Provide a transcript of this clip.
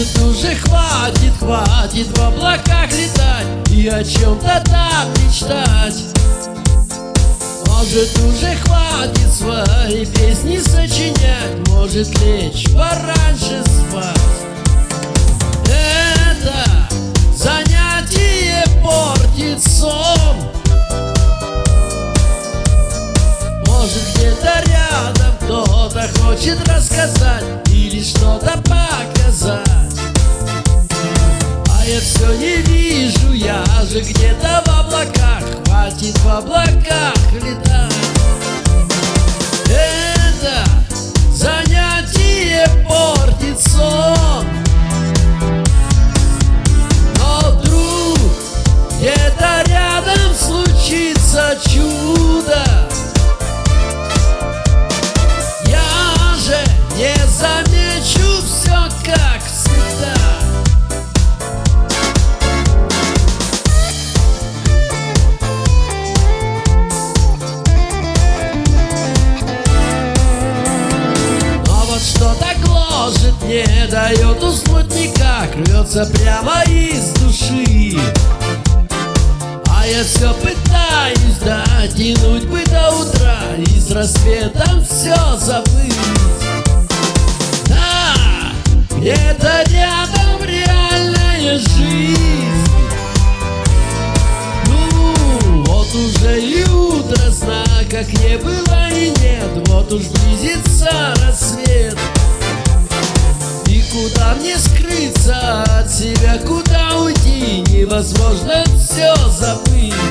Может уже хватит, хватит в облаках летать И о чем-то там мечтать. Может уже хватит свои песни сочинять Может лечь пораньше спать. Это занятие портит сон. Может где-то рядом кто-то хочет рассказать Или что-то показать же где-то в облаках? Хватит в облаках летать. Это занятие портит сон Но вдруг где-то рядом случится чудо не дает уснуть никак Рвется прямо из души. А я все пытаюсь дотянуть бы до утра И с рассветом все забыть. Да, где-то рядом реальная жизнь. Ну, вот уже и утро, знаках не было и нет Вот уж близится рассвет куда мне скрыться от себя, куда уйти? Невозможно все забыть